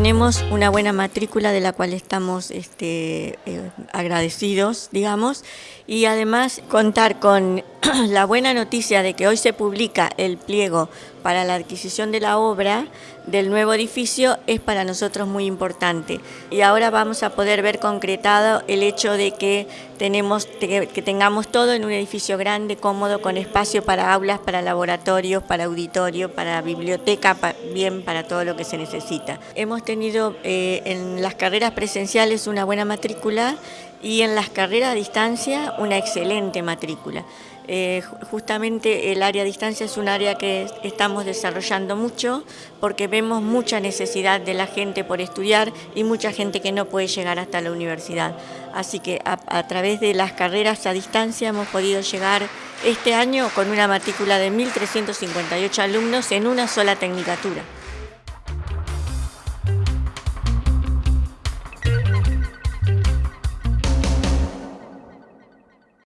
tuvimos una buena matrícula de la cual estamos este, eh, agradecidos, digamos, y además contar con la buena noticia de que hoy se publica el pliego para la adquisición de la obra del nuevo edificio es para nosotros muy importante. Y ahora vamos a poder ver concretado el hecho de que, tenemos, que tengamos todo en un edificio grande, cómodo, con espacio para aulas, para laboratorios, para auditorio, para biblioteca, bien para todo lo que se necesita. Hemos tenido eh, en las carreras presenciales una buena matrícula y en las carreras a distancia una excelente matrícula. Eh, justamente el área a distancia es un área que estamos desarrollando mucho porque vemos mucha necesidad de la gente por estudiar y mucha gente que no puede llegar hasta la universidad. Así que a, a través de las carreras a distancia hemos podido llegar este año con una matrícula de 1.358 alumnos en una sola tecnicatura.